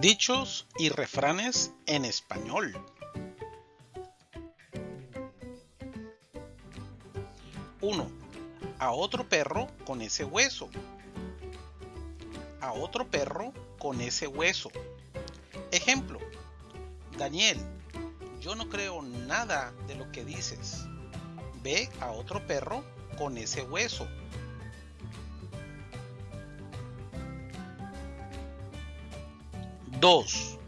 Dichos y refranes en español. 1. A otro perro con ese hueso. A otro perro con ese hueso. Ejemplo. Daniel, yo no creo nada de lo que dices. Ve a otro perro con ese hueso. 2.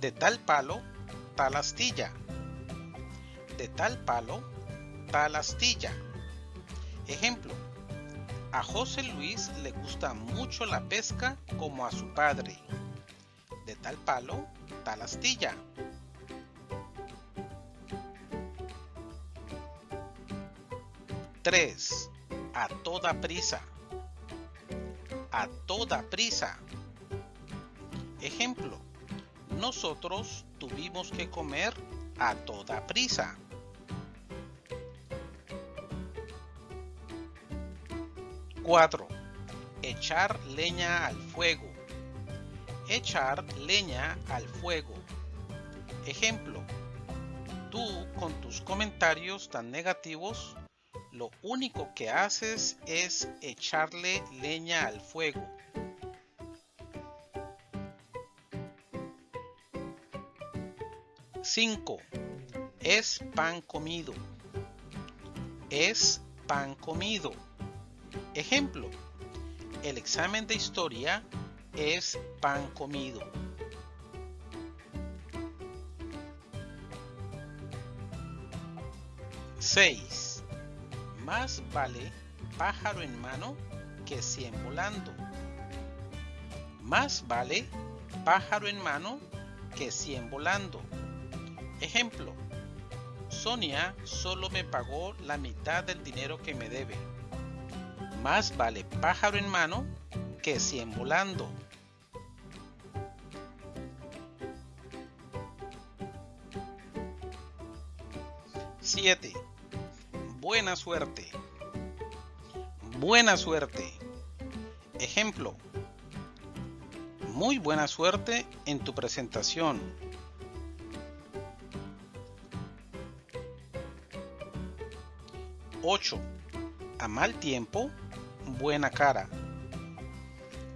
De tal palo, tal astilla. De tal palo, tal astilla. Ejemplo. A José Luis le gusta mucho la pesca como a su padre. De tal palo, tal astilla. 3. A toda prisa. A toda prisa. Ejemplo, nosotros tuvimos que comer a toda prisa. Cuatro. Echar leña al fuego. Echar leña al fuego. Ejemplo, tú con tus comentarios tan negativos, lo único que haces es echarle leña al fuego. 5. Es pan comido. Es pan comido. Ejemplo. El examen de historia es pan comido. 6. Más vale pájaro en mano que cien volando. Más vale pájaro en mano que cien volando. Ejemplo, Sonia solo me pagó la mitad del dinero que me debe. Más vale pájaro en mano que cien volando. Siete. Buena suerte. Buena suerte. Ejemplo. Muy buena suerte en tu presentación. 8. A mal tiempo, buena cara.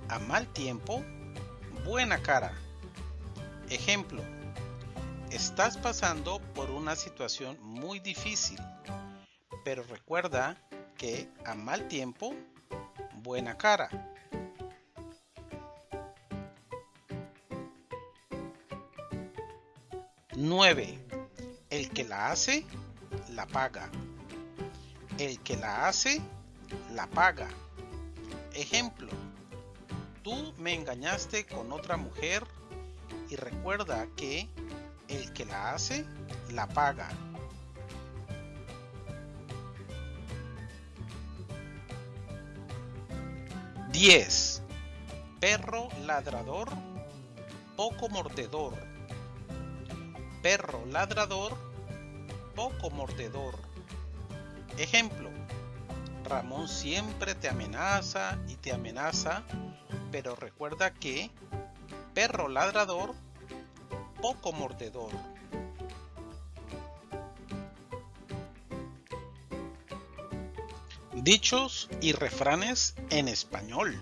A mal tiempo, buena cara. Ejemplo. Estás pasando por una situación muy difícil, pero recuerda que a mal tiempo, buena cara. 9. El que la hace, la paga. El que la hace, la paga. Ejemplo, tú me engañaste con otra mujer y recuerda que el que la hace, la paga. Diez. Perro ladrador, poco mordedor. Perro ladrador, poco mordedor. Ejemplo, Ramón siempre te amenaza y te amenaza, pero recuerda que perro ladrador, poco mordedor. Dichos y refranes en español.